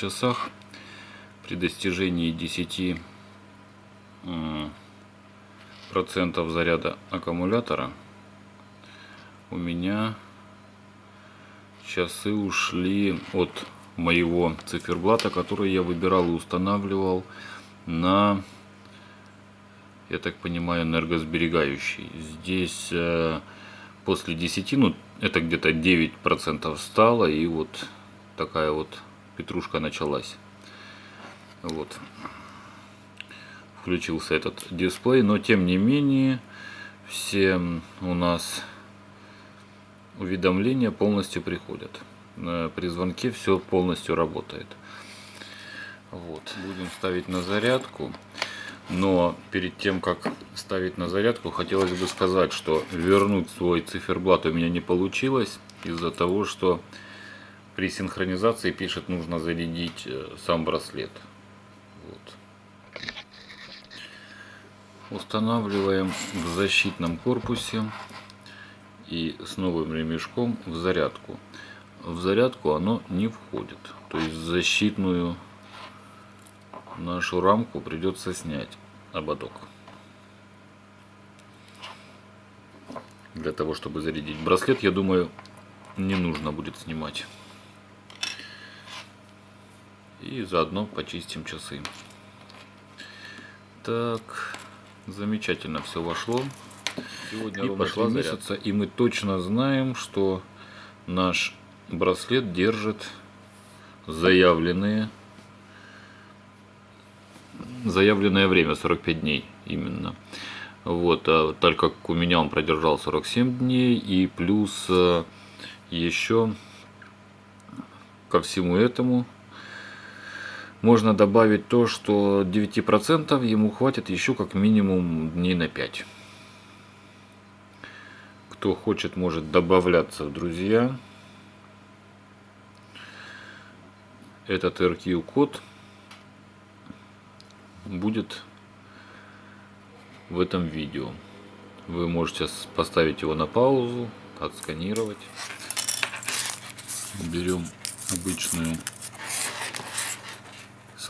часах при достижении 10 процентов заряда аккумулятора у меня часы ушли от моего циферблата, который я выбирал и устанавливал на, я так понимаю, энергосберегающий. Здесь э, после 10, ну это где-то 9% стало и вот такая вот петрушка началась. Вот. Включился этот дисплей, но тем не менее все у нас уведомления полностью приходят. Э, при звонке все полностью работает. Вот. Будем ставить на зарядку. Но перед тем, как ставить на зарядку, хотелось бы сказать, что вернуть свой циферблат у меня не получилось. Из-за того, что при синхронизации пишет, нужно зарядить э, сам браслет. Вот. Устанавливаем в защитном корпусе и с новым ремешком в зарядку. В зарядку оно не входит. То есть защитную нашу рамку придется снять ободок. Для того, чтобы зарядить браслет, я думаю, не нужно будет снимать. И заодно почистим часы. Так, замечательно все вошло. Сегодня и пошла месяца, и мы точно знаем, что наш браслет держит заявленные заявленное время 45 дней именно. Вот, а так как у меня он продержал 47 дней и плюс э, еще ко всему этому можно добавить то, что 9% ему хватит еще как минимум дней на 5. Кто хочет, может добавляться в друзья. Этот RQ код будет в этом видео. Вы можете поставить его на паузу, отсканировать. Берем обычную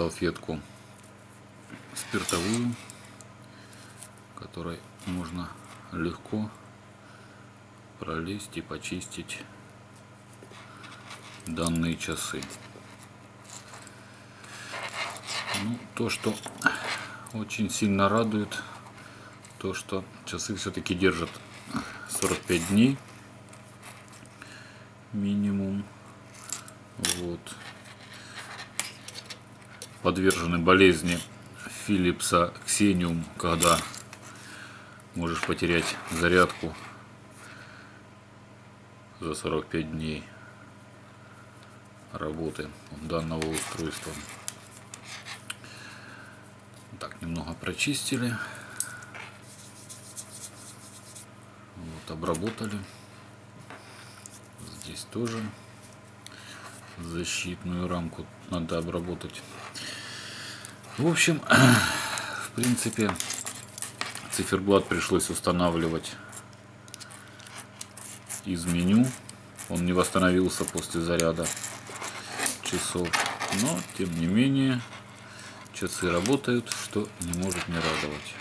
салфетку спиртовую, которой можно легко пролезть и почистить данные часы. Ну, то, что очень сильно радует, то, что часы все-таки держат 45 дней минимум. Вот. Подвержены болезни Philipsa Xenium, когда можешь потерять зарядку за 45 дней работы данного устройства. Так, немного прочистили. Вот, обработали. Здесь тоже защитную рамку надо обработать. В общем, в принципе, циферблат пришлось устанавливать из меню. Он не восстановился после заряда часов. Но, тем не менее, часы работают, что не может не радовать.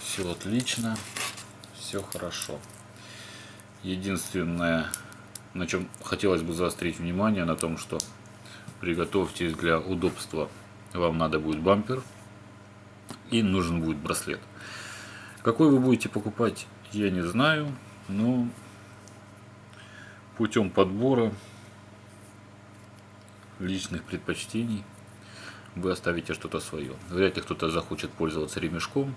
Все отлично, все хорошо. Единственное, на чем хотелось бы заострить внимание, на том, что приготовьтесь для удобства. Вам надо будет бампер и нужен будет браслет. Какой вы будете покупать, я не знаю, но путем подбора личных предпочтений вы оставите что-то свое. Вряд ли кто-то захочет пользоваться ремешком,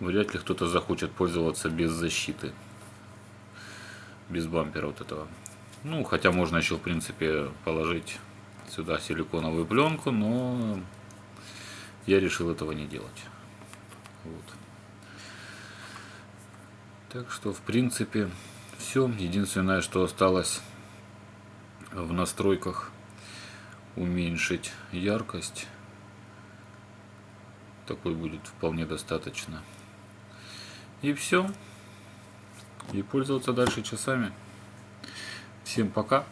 вряд ли кто-то захочет пользоваться без защиты, без бампера вот этого. Ну, хотя можно еще, в принципе, положить сюда силиконовую пленку, но я решил этого не делать. Вот. Так что, в принципе, все. Единственное, что осталось в настройках уменьшить яркость. Такой будет вполне достаточно. И все. И пользоваться дальше часами. Всем пока.